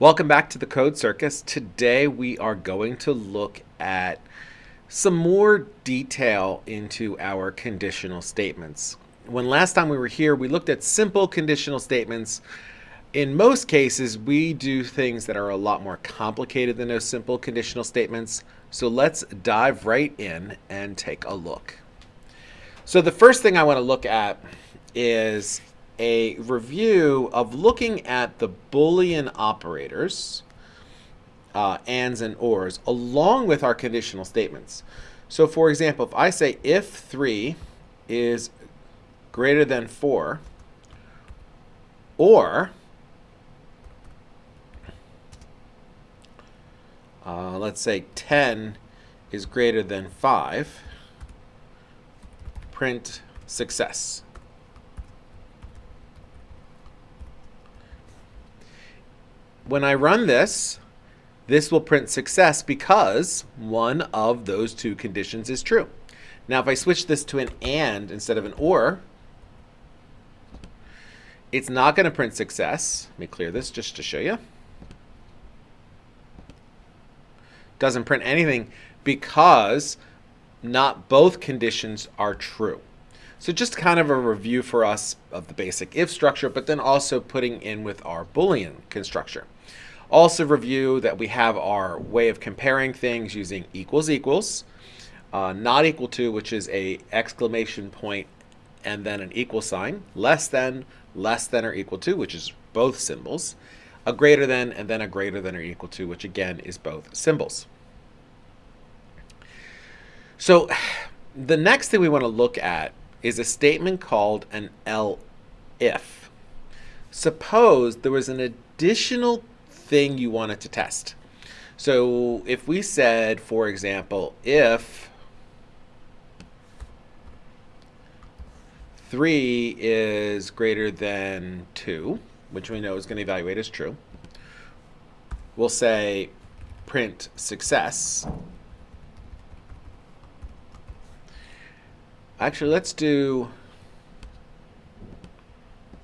Welcome back to the Code Circus. Today we are going to look at some more detail into our conditional statements. When last time we were here, we looked at simple conditional statements. In most cases, we do things that are a lot more complicated than those simple conditional statements. So let's dive right in and take a look. So the first thing I want to look at is a review of looking at the Boolean operators, uh, ands and ors, along with our conditional statements. So for example, if I say if 3 is greater than 4, or uh, let's say 10 is greater than 5, print success. When I run this, this will print success because one of those two conditions is true. Now, if I switch this to an AND instead of an OR, it's not going to print success. Let me clear this just to show you. Doesn't print anything because not both conditions are true. So just kind of a review for us of the basic if structure, but then also putting in with our Boolean constructor. Also review that we have our way of comparing things using equals equals, uh, not equal to, which is a exclamation point and then an equal sign, less than, less than or equal to, which is both symbols, a greater than, and then a greater than or equal to, which again is both symbols. So the next thing we want to look at is a statement called an elif. Suppose there was an additional thing you wanted to test. So if we said, for example, if 3 is greater than 2, which we know is going to evaluate as true, we'll say print success. Actually, let's do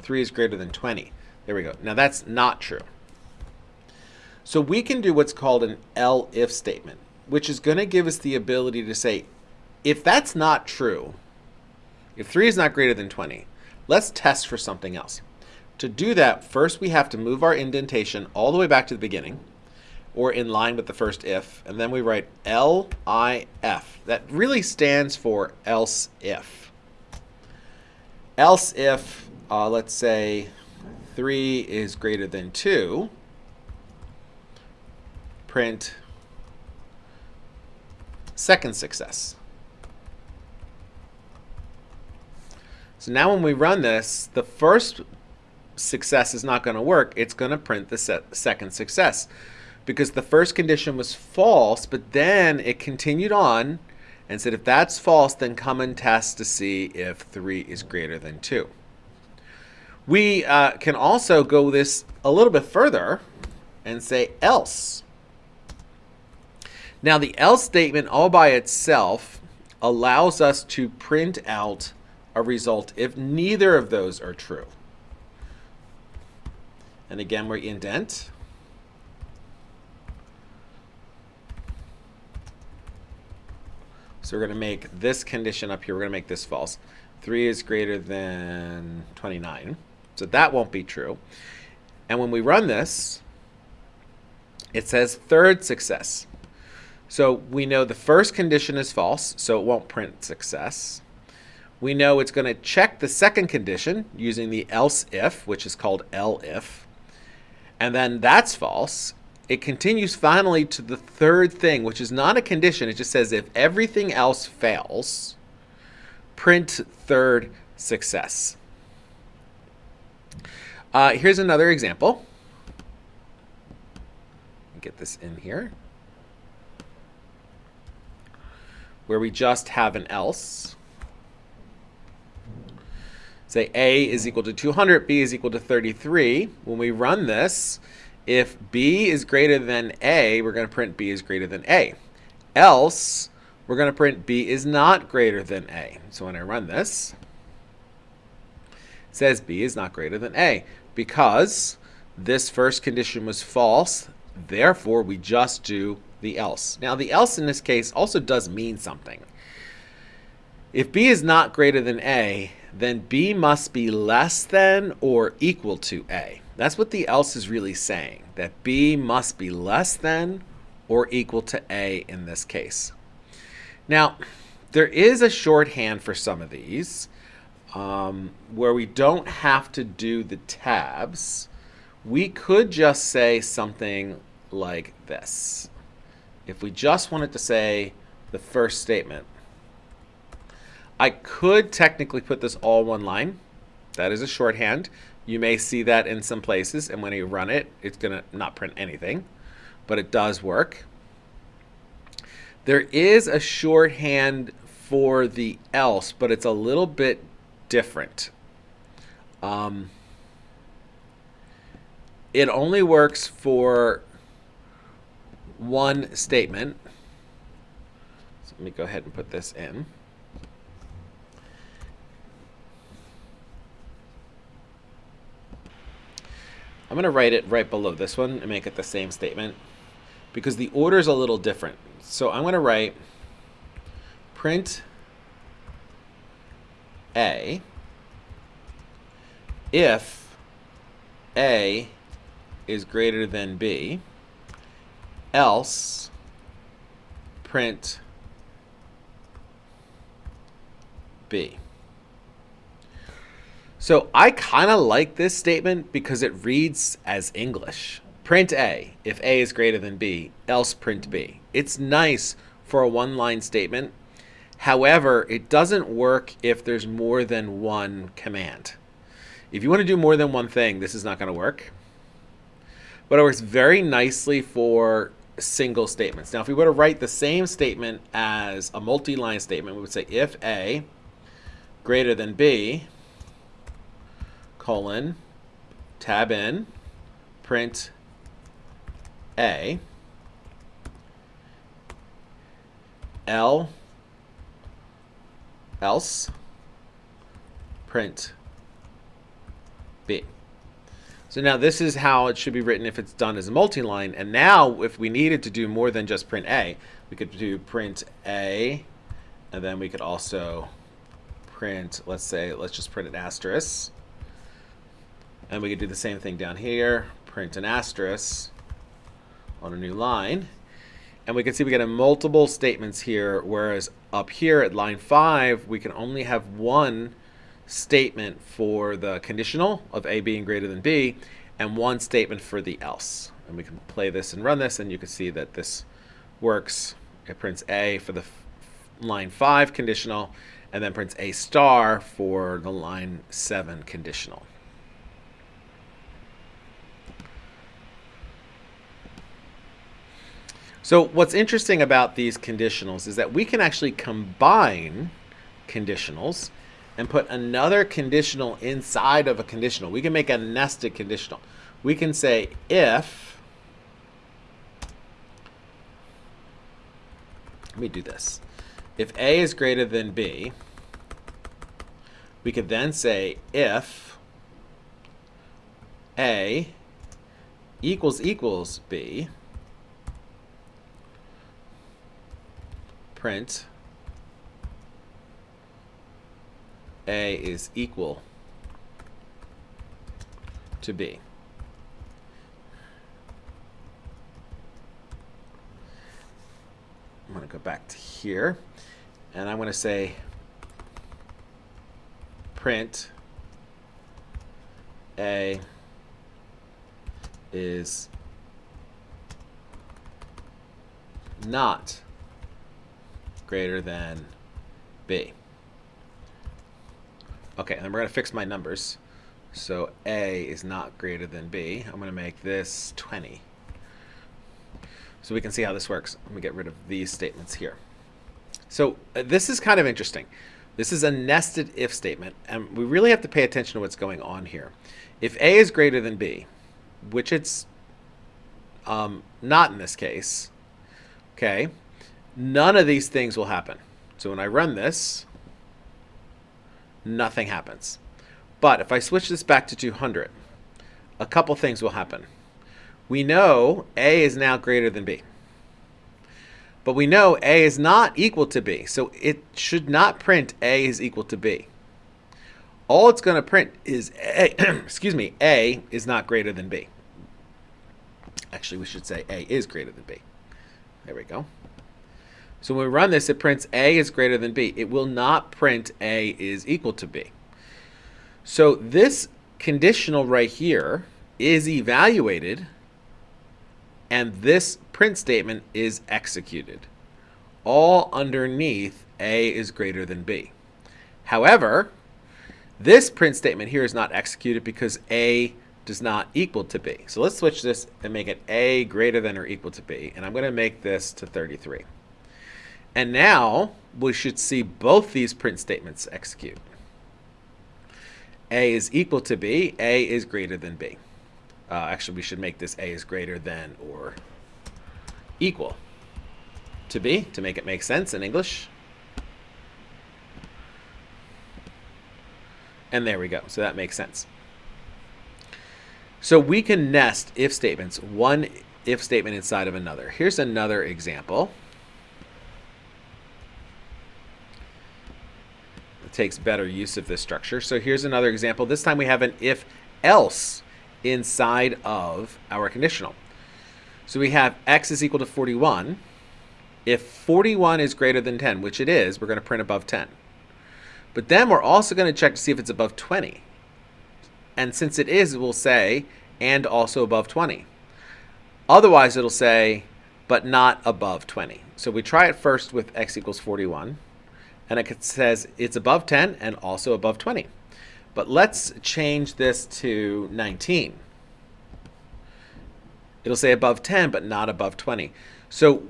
3 is greater than 20. There we go. Now that's not true. So we can do what's called an elif statement, which is going to give us the ability to say, if that's not true, if 3 is not greater than 20, let's test for something else. To do that, first we have to move our indentation all the way back to the beginning, or in line with the first if, and then we write L-I-F. That really stands for else if. Else if, uh, let's say, 3 is greater than 2, print second success. So now when we run this, the first success is not going to work. It's going to print the second success because the first condition was false, but then it continued on and said if that's false, then come and test to see if 3 is greater than 2. We uh, can also go this a little bit further and say else. Now the else statement all by itself allows us to print out a result if neither of those are true. And again, we indent. So we're going to make this condition up here, we're going to make this false. 3 is greater than 29. So that won't be true. And when we run this, it says third success. So we know the first condition is false, so it won't print success. We know it's going to check the second condition using the else if, which is called elif. And then that's false. It continues finally to the third thing, which is not a condition. It just says if everything else fails, print third success. Uh, here's another example. Get this in here. where we just have an else. Say A is equal to 200, B is equal to 33. When we run this, if B is greater than A, we're going to print B is greater than A. Else, we're going to print B is not greater than A. So when I run this, it says B is not greater than A because this first condition was false, therefore we just do the else. Now the else in this case also does mean something. If b is not greater than a, then b must be less than or equal to a. That's what the else is really saying, that b must be less than or equal to a in this case. Now, there is a shorthand for some of these um, where we don't have to do the tabs. We could just say something like this. If we just wanted to say the first statement, I could technically put this all one line. That is a shorthand. You may see that in some places, and when you run it, it's going to not print anything, but it does work. There is a shorthand for the else, but it's a little bit different. Um, it only works for one statement. So let me go ahead and put this in. I'm going to write it right below this one and make it the same statement because the order is a little different. So I'm going to write print A if A is greater than B, else print B. So I kind of like this statement because it reads as English. Print A if A is greater than B, else print B. It's nice for a one-line statement. However, it doesn't work if there's more than one command. If you want to do more than one thing, this is not going to work. But it works very nicely for single statements. Now, if we were to write the same statement as a multi-line statement, we would say if A greater than B, colon, tab in, print A, L, else, print B. So now this is how it should be written if it's done as a multi-line. And now if we needed to do more than just print A, we could do print A, and then we could also print, let's say, let's just print an asterisk. And we could do the same thing down here, print an asterisk on a new line. And we can see we get a multiple statements here, whereas up here at line 5, we can only have one statement for the conditional of A being greater than B and one statement for the else. And we can play this and run this and you can see that this works. It prints A for the line 5 conditional and then prints A star for the line 7 conditional. So what's interesting about these conditionals is that we can actually combine conditionals and put another conditional inside of a conditional. We can make a nested conditional. We can say if, let me do this. If A is greater than B, we could then say if A equals equals B, print A is equal to B. I'm going to go back to here and I'm going to say print A is not greater than B. Okay, and we're going to fix my numbers. So A is not greater than B. I'm going to make this 20. So we can see how this works. Let me get rid of these statements here. So uh, this is kind of interesting. This is a nested if statement, and we really have to pay attention to what's going on here. If A is greater than B, which it's um, not in this case, okay, none of these things will happen. So when I run this, nothing happens. But if I switch this back to 200, a couple things will happen. We know A is now greater than B. But we know A is not equal to B, so it should not print A is equal to B. All it's going to print is A, excuse me, A is not greater than B. Actually, we should say A is greater than B. There we go. So when we run this, it prints A is greater than B. It will not print A is equal to B. So this conditional right here is evaluated and this print statement is executed. All underneath A is greater than B. However, this print statement here is not executed because A does not equal to B. So let's switch this and make it A greater than or equal to B. And I'm going to make this to 33. And now we should see both these print statements execute. A is equal to B, A is greater than B. Uh, actually, we should make this A is greater than or equal to B to make it make sense in English. And there we go. So that makes sense. So we can nest if statements, one if statement inside of another. Here's another example. Takes better use of this structure. So here's another example. This time we have an if else inside of our conditional. So we have x is equal to 41. If 41 is greater than 10, which it is, we're going to print above 10. But then we're also going to check to see if it's above 20. And since it is, we'll say, and also above 20. Otherwise, it'll say, but not above 20. So we try it first with x equals 41. And it says it's above 10 and also above 20. But let's change this to 19. It'll say above 10, but not above 20. So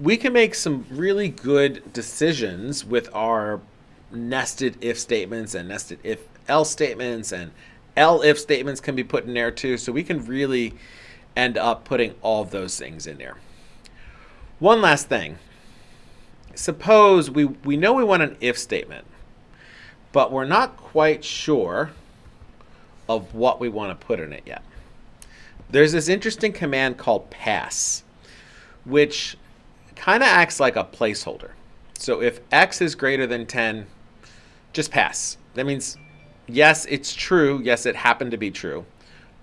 we can make some really good decisions with our nested if statements and nested if else statements and if statements can be put in there too. So we can really end up putting all those things in there. One last thing. Suppose we, we know we want an if statement but we're not quite sure of what we want to put in it yet. There's this interesting command called pass, which kind of acts like a placeholder. So if x is greater than 10, just pass. That means, yes, it's true. Yes, it happened to be true.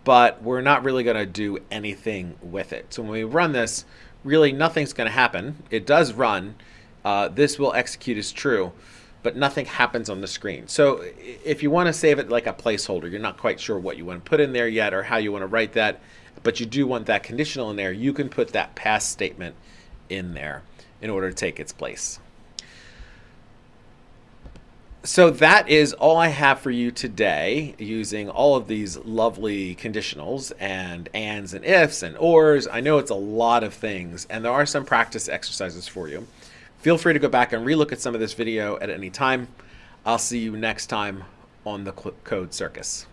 But we're not really going to do anything with it. So when we run this, really nothing's going to happen. It does run. Uh, this will execute as true but nothing happens on the screen. So if you want to save it like a placeholder, you're not quite sure what you want to put in there yet or how you want to write that, but you do want that conditional in there, you can put that pass statement in there in order to take its place. So that is all I have for you today using all of these lovely conditionals and ands and ifs and ors. I know it's a lot of things and there are some practice exercises for you. Feel free to go back and relook at some of this video at any time. I'll see you next time on the Code Circus.